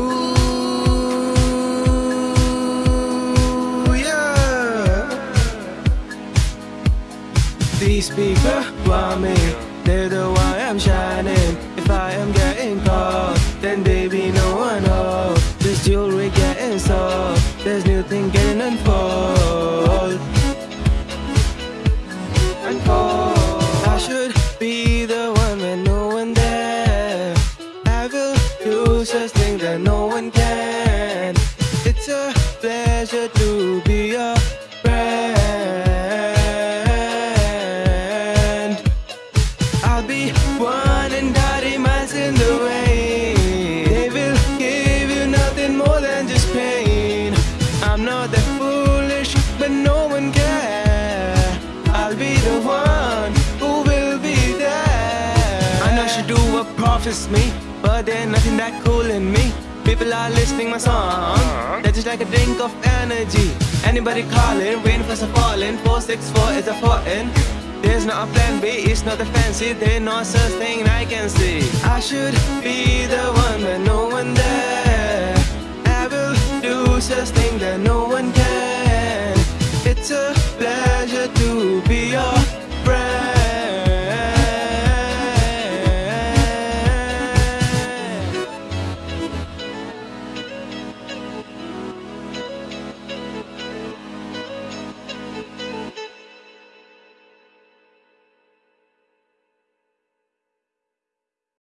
Ooh, yeah. These people want me, they're the want I'm shining. If I am getting caught, then such thing that no one can. It's a pleasure to be your friend. I'll be one and dirty miles in the rain. They will give you nothing more than just pain. I'm not that foolish, but no one care. I'll be the one who will be there. I know she do what profits me, but there's nothing that cool in me. People are listening my song. Uh-huh. They're just like a drink of energy. Anybody calling, rain for some falling. 464 is a foreign. There's not a plan B, it's not a fancy. There's no such thing I can see. I should be